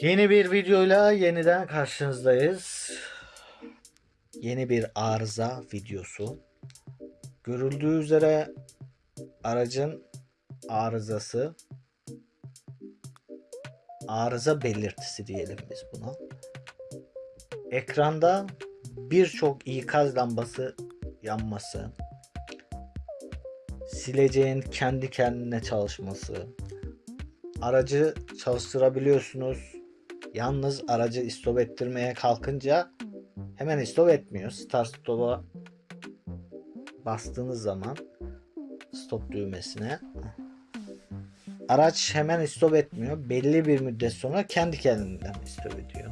Yeni bir videoyla yeniden karşınızdayız. Yeni bir arıza videosu. Görüldüğü üzere aracın arızası arıza belirtisi diyelim biz buna. Ekranda birçok ikaz lambası yanması, sileceğin kendi kendine çalışması, aracı çalıştırabiliyorsunuz. Yalnız aracı istop ettirmeye kalkınca hemen istop etmiyor. Start stop'a bastığınız zaman stop düğmesine araç hemen istop etmiyor. Belli bir müddet sonra kendi kendinden istop ediyor.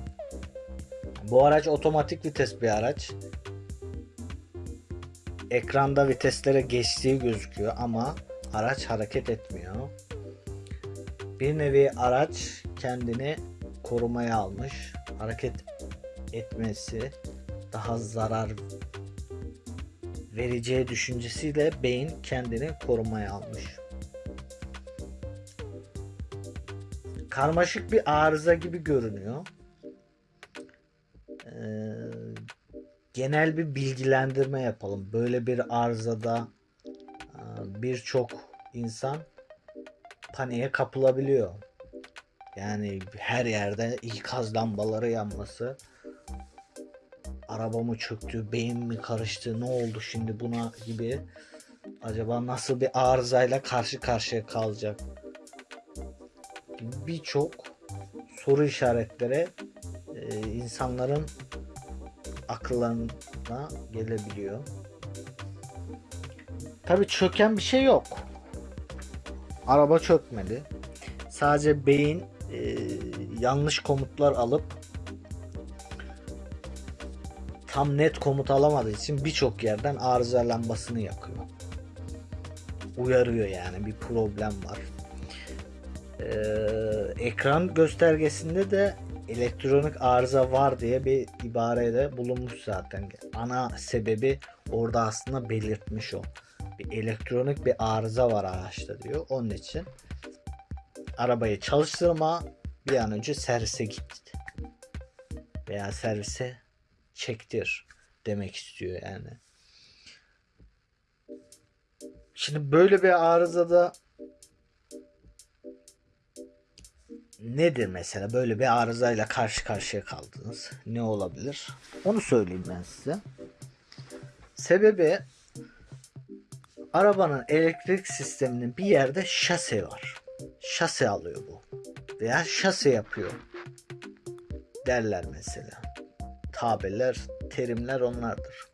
Bu araç otomatik vites bir araç. Ekranda viteslere geçtiği gözüküyor ama araç hareket etmiyor. Bir nevi araç kendini korumaya almış. Hareket etmesi daha zarar vereceği düşüncesiyle beyin kendini korumaya almış. Karmaşık bir arıza gibi görünüyor. Ee, genel bir bilgilendirme yapalım. Böyle bir arızada e, birçok insan paniğe kapılabiliyor. Yani her yerde ikaz lambaları yanması. Araba mı çöktü, beyin mi karıştı, ne oldu şimdi buna gibi. Acaba nasıl bir arızayla karşı karşıya kalacak? Birçok soru işaretlere e, insanların akıllarına gelebiliyor. Tabii çöken bir şey yok. Araba çökmedi. Sadece beyin e, yanlış komutlar alıp tam net komut alamadığı için birçok yerden arıza lambasını yakıyor. Uyarıyor yani bir problem var. Ee, ekran göstergesinde de elektronik arıza var diye bir ibarede bulunmuş zaten. Ana sebebi orada aslında belirtmiş o. Bir elektronik bir arıza var araçta diyor. Onun için arabayı çalıştırma bir an önce servise git veya servise çektir demek istiyor yani. Şimdi böyle bir arızada nedir mesela böyle bir arızayla karşı karşıya kaldınız? Ne olabilir? Onu söyleyeyim ben size. Sebebi arabanın elektrik sisteminin bir yerde şase var. Şase alıyor bu. Veya şase yapıyor. Derler mesela. Tabirler, terimler onlardır.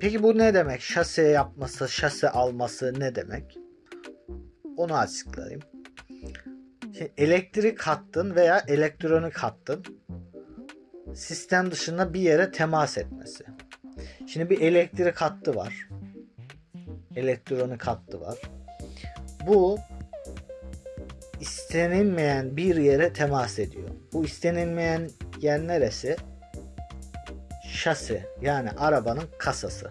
Peki bu ne demek? Şase yapması, şase alması ne demek? Onu açıklayayım. Şimdi elektrik hattın veya elektronik hattın sistem dışında bir yere temas etmesi. Şimdi bir elektrik hattı var. Elektronik hattı var. Bu istenilmeyen bir yere temas ediyor. Bu istenilmeyen yer neresi? Şasi yani arabanın kasası.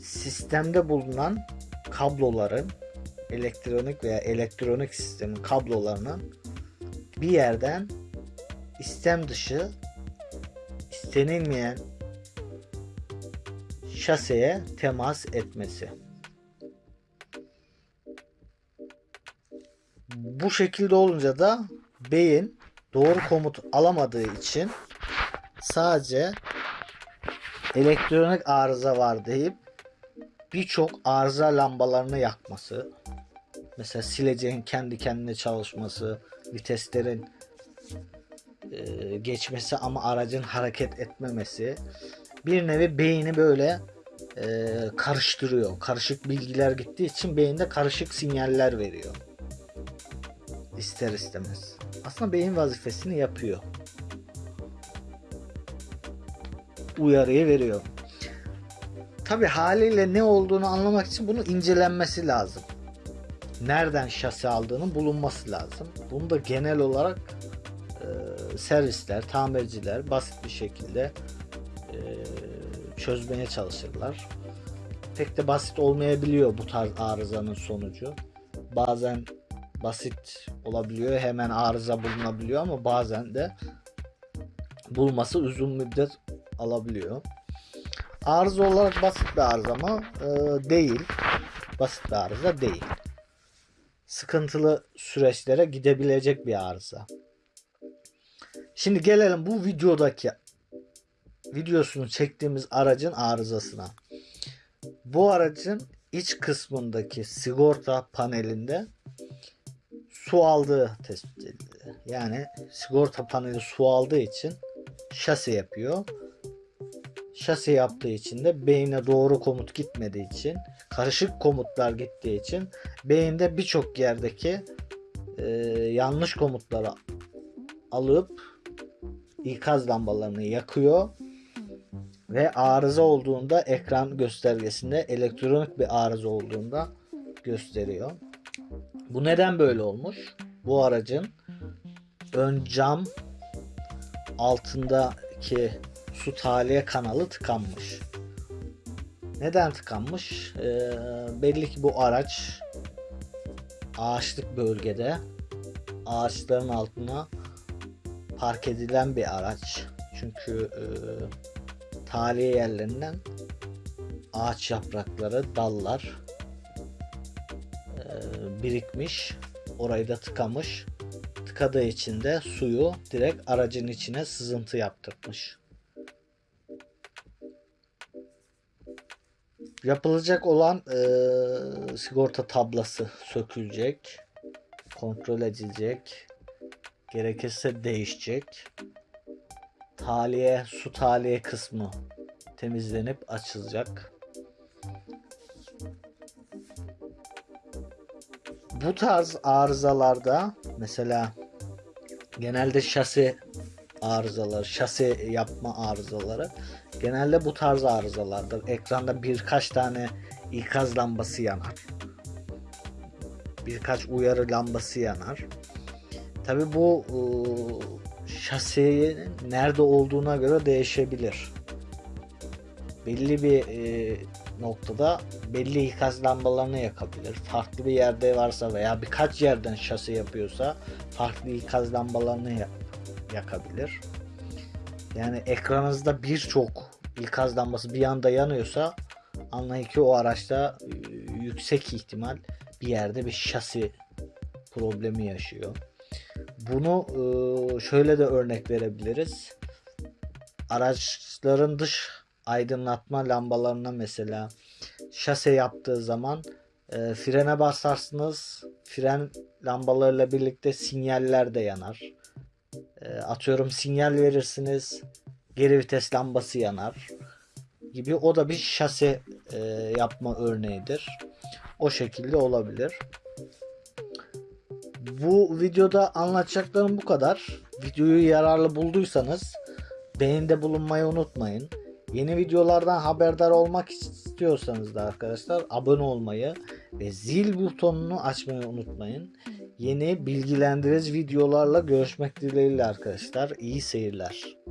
Sistemde bulunan kabloların elektronik veya elektronik sistemin kablolarının bir yerden istem dışı istenilmeyen şaseye temas etmesi. Bu şekilde olunca da beyin doğru komut alamadığı için sadece elektronik arıza var deyip birçok arıza lambalarını yakması mesela sileceğin kendi kendine çalışması viteslerin e, geçmesi ama aracın hareket etmemesi bir nevi beyni böyle e, karıştırıyor. Karışık bilgiler gittiği için beyinde karışık sinyaller veriyor. İster istemez. Aslında beyin vazifesini yapıyor. Uyarıyı veriyor. Tabi haliyle ne olduğunu anlamak için bunu incelenmesi lazım. Nereden şasi aldığının bulunması lazım. Bunu da genel olarak e, servisler, tamirciler basit bir şekilde e, çözmeye çalışırlar. Pek de basit olmayabiliyor bu tarz arızanın sonucu. Bazen basit olabiliyor. Hemen arıza bulunabiliyor ama bazen de bulması uzun müddet alabiliyor. Arıza olarak basit bir arıza mı? Ee, değil. Basit bir arıza değil. Sıkıntılı süreçlere gidebilecek bir arıza. Şimdi gelelim bu videodaki videosunu çektiğimiz aracın arızasına. Bu aracın iç kısmındaki sigorta panelinde su aldığı tespit edildi. Yani sigorta paneli su aldığı için şase yapıyor. Şase yaptığı için de beyine doğru komut gitmediği için karışık komutlar gittiği için beyinde birçok yerdeki e, yanlış komutları alıp ikaz lambalarını yakıyor ve arıza olduğunda ekran göstergesinde elektronik bir arıza olduğunda gösteriyor. Bu neden böyle olmuş? Bu aracın ön cam altındaki su tahliye kanalı tıkanmış. Neden tıkanmış? Ee, belli ki bu araç ağaçlık bölgede ağaçların altına park edilen bir araç. Çünkü e, tahliye yerlerinden ağaç yaprakları, dallar birikmiş. Orayı da tıkamış. Tıkadığı için de suyu direkt aracın içine sızıntı yaptırmış. Yapılacak olan e, sigorta tablası sökülecek. Kontrol edilecek. Gerekirse değişecek. Taliye, su taliye kısmı temizlenip açılacak. Bu tarz arızalarda mesela genelde şasi arızaları, şasi yapma arızaları genelde bu tarz arızalardır. Ekranda birkaç tane ikaz lambası yanar. Birkaç uyarı lambası yanar. Tabi bu ıı, şasinin nerede olduğuna göre değişebilir. Belli bir e, noktada belli ikaz lambalarını yakabilir. Farklı bir yerde varsa veya birkaç yerden şase yapıyorsa farklı ikaz lambalarını ya- yakabilir. Yani ekranınızda birçok ikaz lambası bir anda yanıyorsa anlayın ki o araçta e, yüksek ihtimal bir yerde bir şasi problemi yaşıyor. Bunu e, şöyle de örnek verebiliriz. Araçların dış aydınlatma lambalarına mesela şase yaptığı zaman e, frene basarsınız. Fren lambalarıyla birlikte sinyaller de yanar. E, atıyorum sinyal verirsiniz. Geri vites lambası yanar gibi o da bir şase e, yapma örneğidir. O şekilde olabilir. Bu videoda anlatacaklarım bu kadar. Videoyu yararlı bulduysanız beğenide bulunmayı unutmayın. Yeni videolardan haberdar olmak istiyorsanız da arkadaşlar abone olmayı ve zil butonunu açmayı unutmayın. Yeni bilgilendirici videolarla görüşmek dileğiyle arkadaşlar. İyi seyirler.